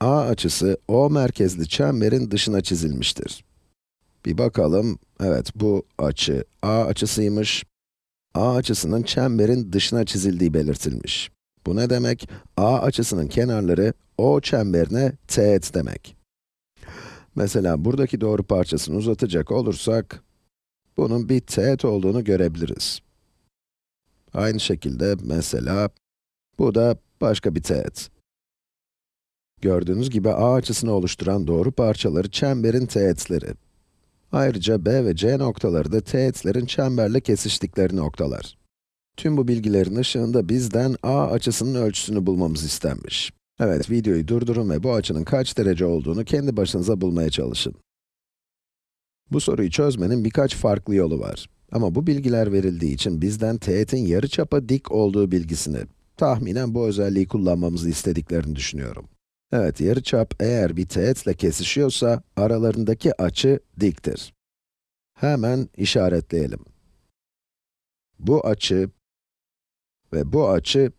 A açısı O merkezli çemberin dışına çizilmiştir. Bir bakalım, evet bu açı A açısıymış. A açısının çemberin dışına çizildiği belirtilmiş. Bu ne demek? A açısının kenarları O çemberine teğet demek. Mesela buradaki doğru parçasını uzatacak olursak, bunun bir teğet olduğunu görebiliriz. Aynı şekilde mesela, bu da başka bir teğet. Gördüğünüz gibi A açısını oluşturan doğru parçaları çemberin teğetleri. Ayrıca B ve C noktaları da teğetlerin çemberle kesiştikleri noktalar. Tüm bu bilgilerin ışığında bizden A açısının ölçüsünü bulmamız istenmiş. Evet, videoyu durdurun ve bu açının kaç derece olduğunu kendi başınıza bulmaya çalışın. Bu soruyu çözmenin birkaç farklı yolu var. Ama bu bilgiler verildiği için bizden teğetin yarıçapa dik olduğu bilgisini, tahminen bu özelliği kullanmamızı istediklerini düşünüyorum. Evet, yarıçap eğer bir teğetle kesişiyorsa, aralarındaki açı diktir. Hemen işaretleyelim. Bu açı ve bu açı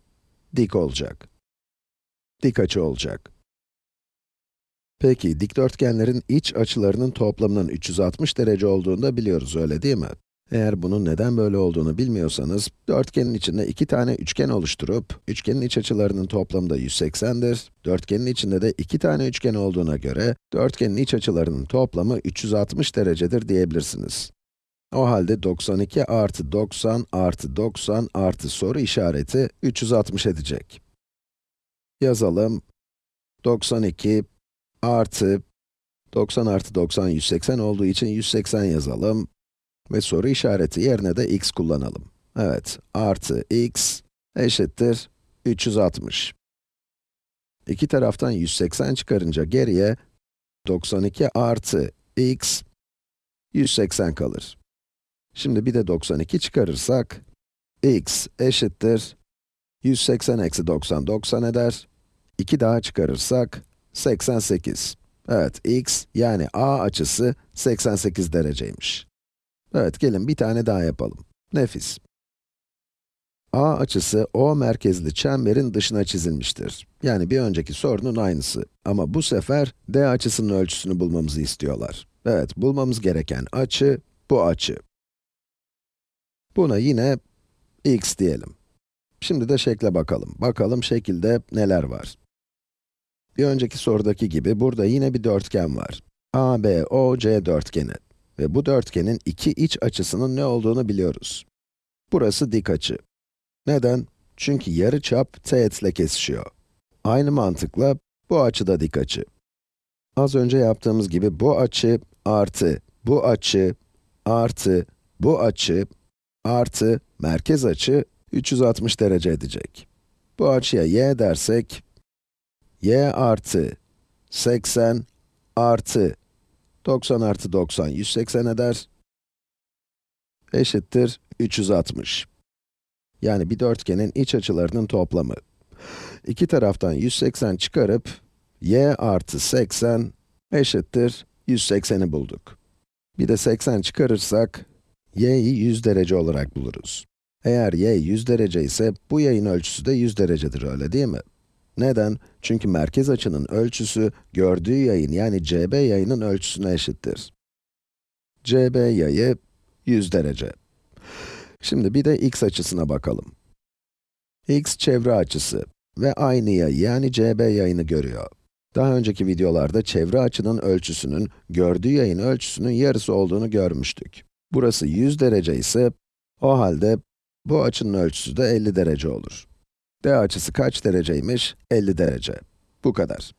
dik olacak. Dik açı olacak. Peki, dikdörtgenlerin iç açılarının toplamının 360 derece olduğunu da biliyoruz, öyle değil mi? Eğer bunun neden böyle olduğunu bilmiyorsanız, dörtgenin içinde iki tane üçgen oluşturup, üçgenin iç açılarının toplamı da 180'dir. Dörtgenin içinde de iki tane üçgen olduğuna göre, dörtgenin iç açılarının toplamı 360 derecedir diyebilirsiniz. O halde 92 artı 90 artı 90 artı soru işareti 360 edecek. Yazalım. 92 artı 90 artı 90 180 olduğu için 180 yazalım. Ve soru işareti yerine de x kullanalım. Evet, artı x eşittir 360. İki taraftan 180 çıkarınca geriye 92 artı x 180 kalır. Şimdi bir de 92 çıkarırsak, x eşittir 180 eksi 90, 90 eder. 2 daha çıkarırsak, 88. Evet, x yani a açısı 88 dereceymiş. Evet, gelin bir tane daha yapalım. Nefis. A açısı O merkezli çemberin dışına çizilmiştir. Yani bir önceki sorunun aynısı. Ama bu sefer D açısının ölçüsünü bulmamızı istiyorlar. Evet, bulmamız gereken açı, bu açı. Buna yine x diyelim. Şimdi de şekle bakalım. Bakalım şekilde neler var. Bir önceki sorudaki gibi burada yine bir dörtgen var. ABOC dörtgeni. Ve bu dörtgenin iki iç açısının ne olduğunu biliyoruz. Burası dik açı. Neden? Çünkü yarıçap teğetle kesişiyor. Aynı mantıkla bu açı da dik açı. Az önce yaptığımız gibi bu açı artı bu açı artı bu açı artı merkez açı 360 derece edecek. Bu açıya y dersek, y artı 80 artı 90 artı 90, 180 eder. Eşittir 360. Yani bir dörtgenin iç açılarının toplamı. İki taraftan 180 çıkarıp, y artı 80 eşittir 180'i bulduk. Bir de 80 çıkarırsak, y'yi 100 derece olarak buluruz. Eğer y 100 derece ise, bu yayın ölçüsü de 100 derecedir, öyle değil mi? Neden? Çünkü merkez açının ölçüsü, gördüğü yayın yani CB yayının ölçüsüne eşittir. CB yayı 100 derece. Şimdi bir de x açısına bakalım. x çevre açısı ve aynı yayı yani CB yayını görüyor. Daha önceki videolarda çevre açının ölçüsünün, gördüğü yayın ölçüsünün yarısı olduğunu görmüştük. Burası 100 derece ise, o halde bu açının ölçüsü de 50 derece olur. D açısı kaç dereceymiş? 50 derece. Bu kadar.